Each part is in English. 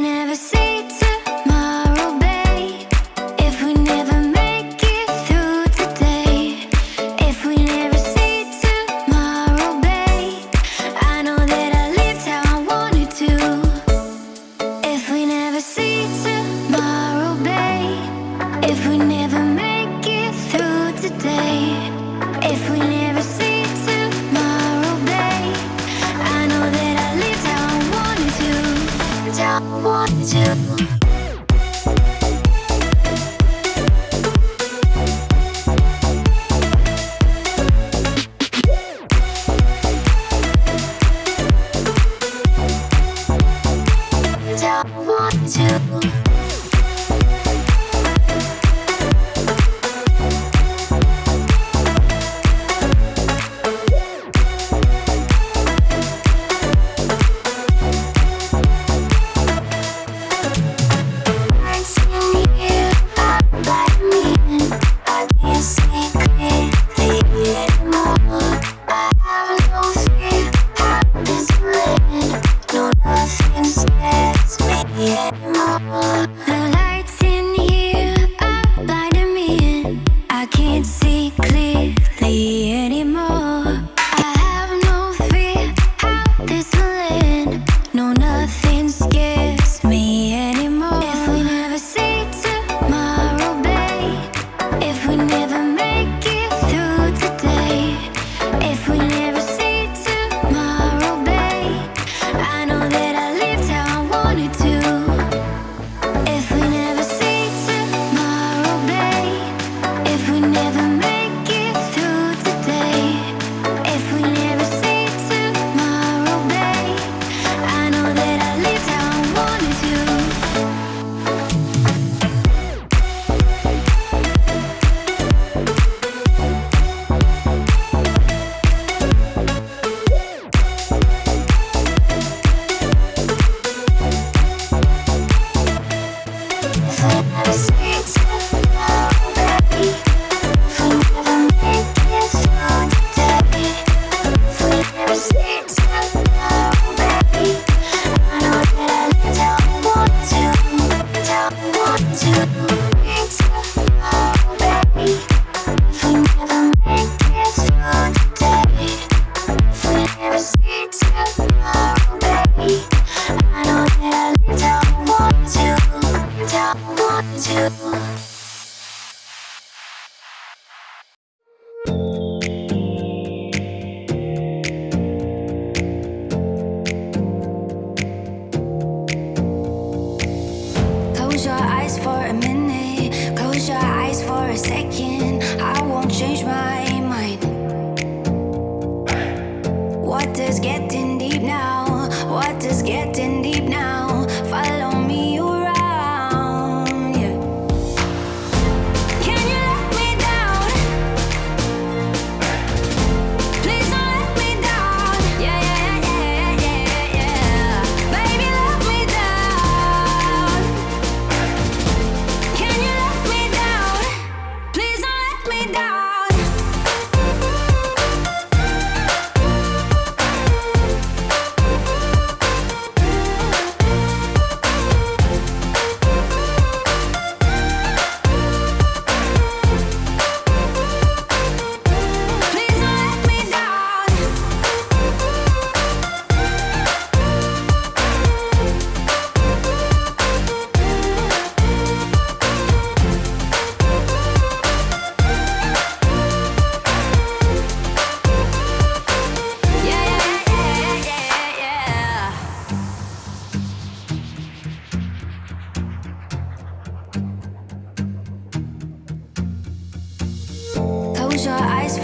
never see Close your eyes for a minute. Close your eyes for a second.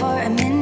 for a minute.